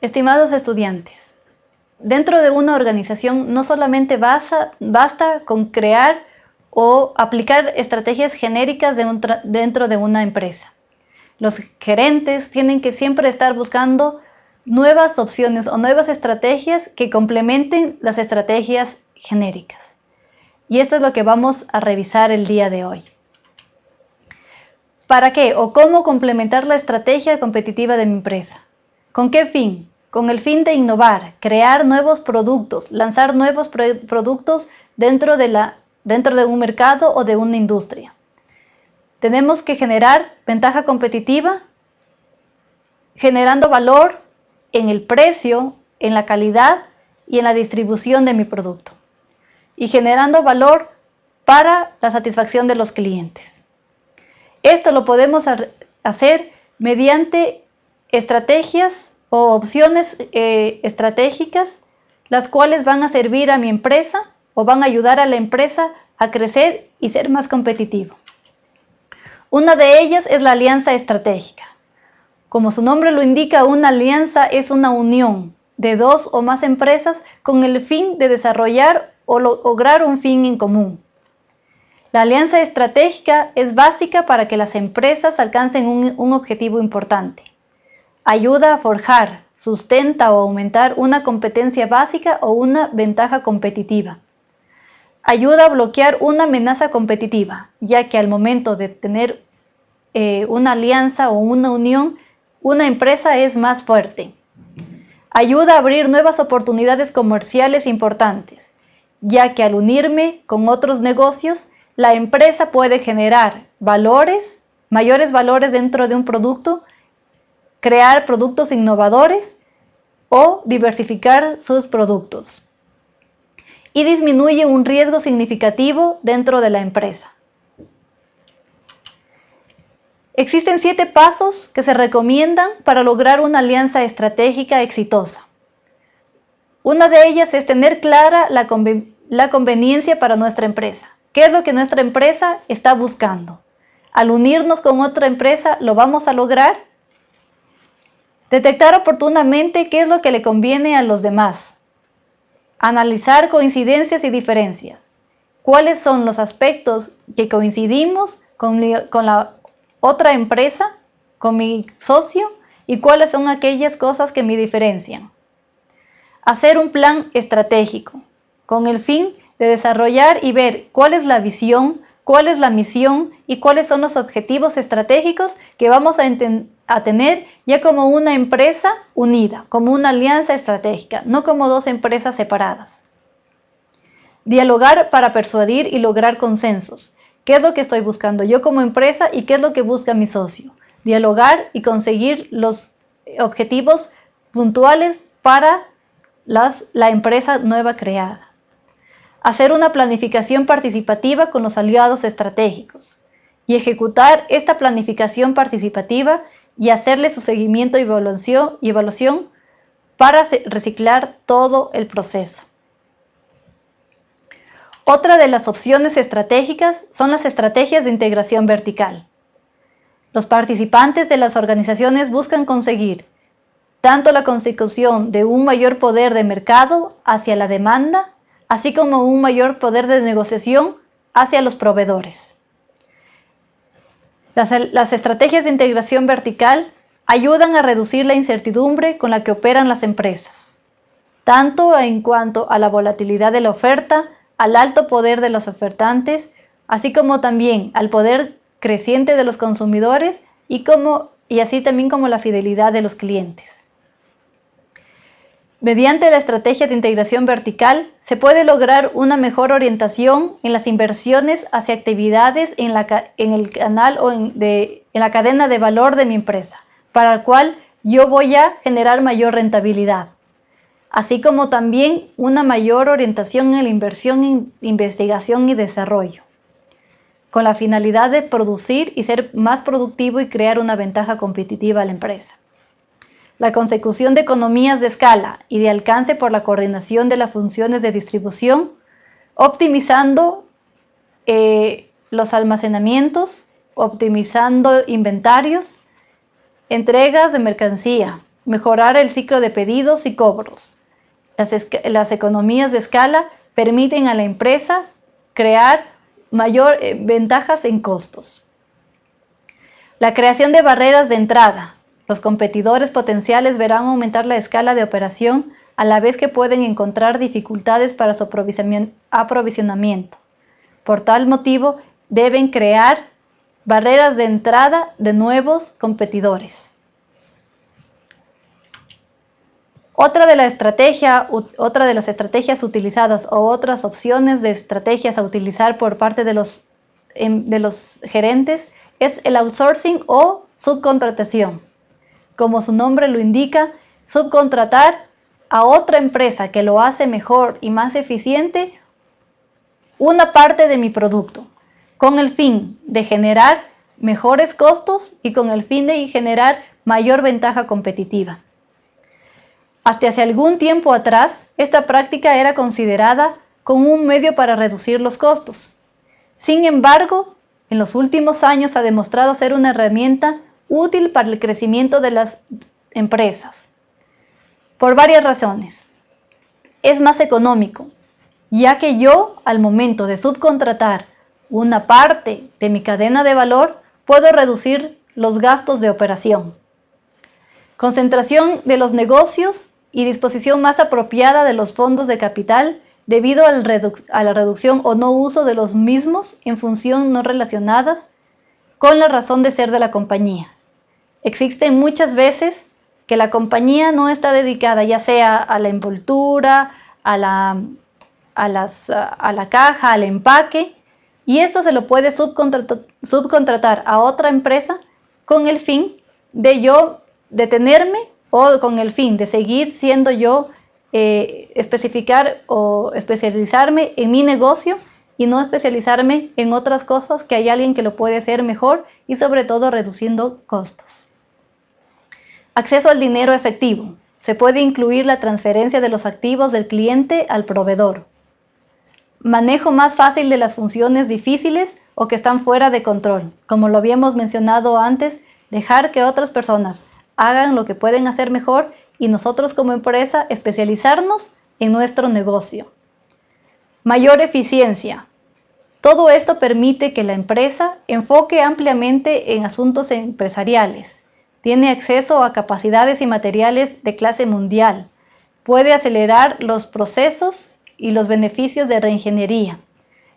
Estimados estudiantes, dentro de una organización no solamente basta, con crear o aplicar estrategias genéricas dentro de una empresa. Los gerentes tienen que siempre estar buscando nuevas opciones o nuevas estrategias que complementen las estrategias genéricas. Y esto es lo que vamos a revisar el día de hoy. ¿Para qué o cómo complementar la estrategia competitiva de mi empresa? ¿Con qué fin? Con el fin de innovar, crear nuevos productos, lanzar nuevos productos dentro de, dentro de un mercado o de una industria. Tenemos que generar ventaja competitiva, generando valor en el precio, en la calidad y en la distribución de mi producto. Y generando valor para la satisfacción de los clientes. Esto lo podemos hacer mediante estrategias o opciones eh, estratégicas, las cuales van a servir a mi empresa o van a ayudar a la empresa a crecer y ser más competitivo. Una de ellas es la alianza estratégica. Como su nombre lo indica, una alianza es una unión de dos o más empresas con el fin de desarrollar o lograr un fin en común. La alianza estratégica es básica para que las empresas alcancen un, objetivo importante. Ayuda a forjar, sustenta o aumentar una competencia básica o una ventaja competitiva. Ayuda a bloquear una amenaza competitiva, ya que al momento de tener eh, una alianza o una unión, una empresa es más fuerte. Ayuda a abrir nuevas oportunidades comerciales importantes, ya que al unirme con otros negocios, la empresa puede generar valores, mayores valores dentro de un producto, crear productos innovadores o diversificar sus productos. Y disminuye un riesgo significativo dentro de la empresa. Existen siete pasos que se recomiendan para lograr una alianza estratégica exitosa. Una de ellas es tener clara la, conveniencia para nuestra empresa. ¿Qué es lo que nuestra empresa está buscando? Al unirnos con otra empresa, ¿lo vamos a lograr? Detectar oportunamente qué es lo que le conviene a los demás. Analizar coincidencias y diferencias. ¿Cuáles son los aspectos que coincidimos con, la otra empresa, con mi socio? ¿Y cuáles son aquellas cosas que me diferencian? Hacer un plan estratégico con el fin de desarrollar y ver cuál es la visión, cuál es la misión y cuáles son los objetivos estratégicos que vamos a, a, tener ya como una empresa unida, como una alianza estratégica, no como dos empresas separadas. Dialogar para persuadir y lograr consensos. ¿Qué es lo que estoy buscando yo como empresa y qué es lo que busca mi socio? Dialogar y conseguir los objetivos puntuales para la empresa nueva creada hacer una planificación participativa con los aliados estratégicos y ejecutar esta planificación participativa y hacerle su seguimiento y evaluación, para reciclar todo el proceso. Otra de las opciones estratégicas son las estrategias de integración vertical. Los participantes de las organizaciones buscan conseguir tanto la consecución de un mayor poder de mercado hacia la demanda así como un mayor poder de negociación hacia los proveedores. Las, estrategias de integración vertical ayudan a reducir la incertidumbre con la que operan las empresas, tanto en cuanto a la volatilidad de la oferta, al alto poder de los ofertantes, así como también al poder creciente de los consumidores y, así también como la fidelidad de los clientes. Mediante la estrategia de integración vertical se puede lograr una mejor orientación en las inversiones hacia actividades en, el canal o en, la cadena de valor de mi empresa, para el cual yo voy a generar mayor rentabilidad, así como también una mayor orientación en la inversión en investigación y desarrollo, con la finalidad de producir y ser más productivo y crear una ventaja competitiva a la empresa la consecución de economías de escala y de alcance por la coordinación de las funciones de distribución, optimizando eh, los almacenamientos, optimizando inventarios, entregas de mercancía, mejorar el ciclo de pedidos y cobros. Las, economías de escala permiten a la empresa crear mayor eh, ventajas en costos. La creación de barreras de entrada. Los competidores potenciales verán aumentar la escala de operación a la vez que pueden encontrar dificultades para su aprovisionamiento. Por tal motivo, deben crear barreras de entrada de nuevos competidores. Otra de, las estrategias utilizadas o otras opciones de estrategias a utilizar por parte de los, em, de los gerentes es el outsourcing o subcontratación. Como su nombre lo indica, subcontratar a otra empresa que lo hace mejor y más eficiente una parte de mi producto, con el fin de generar mejores costos y con el fin de generar mayor ventaja competitiva. Hasta hace algún tiempo atrás, esta práctica era considerada como un medio para reducir los costos. Sin embargo, en los últimos años ha demostrado ser una herramienta útil para el crecimiento de las empresas. Por varias razones. Es más económico, ya que yo al momento de subcontratar una parte de mi cadena de valor, puedo reducir los gastos de operación. Concentración de los negocios y disposición más apropiada de los fondos de capital debido a la reducción o no uso de los mismos en función no relacionadas con la razón de ser de la compañía. Existen muchas veces que la compañía no está dedicada ya sea a la envoltura, a la, a la caja, al empaque, y esto se lo puede subcontratar a otra empresa con el fin de yo detenerme o con el fin de seguir siendo yo, eh, especificar o especializarme en mi negocio y no especializarme en otras cosas que hay alguien que lo puede hacer mejor y sobre todo reduciendo costos. Acceso al dinero efectivo. Se puede incluir la transferencia de los activos del cliente al proveedor. Manejo más fácil de las funciones difíciles o que están fuera de control. Como lo habíamos mencionado antes, dejar que otras personas hagan lo que pueden hacer mejor y nosotros como empresa especializarnos en nuestro negocio. Mayor eficiencia. Todo esto permite que la empresa enfoque ampliamente en asuntos empresariales. Tiene acceso a capacidades y materiales de clase mundial. Puede acelerar los procesos y los beneficios de reingeniería.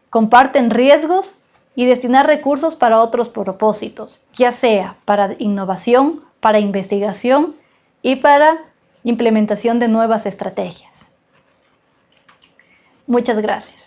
Comparten riesgos y destinar recursos para otros propósitos, ya sea para innovación, para investigación y para implementación de nuevas estrategias. Muchas gracias.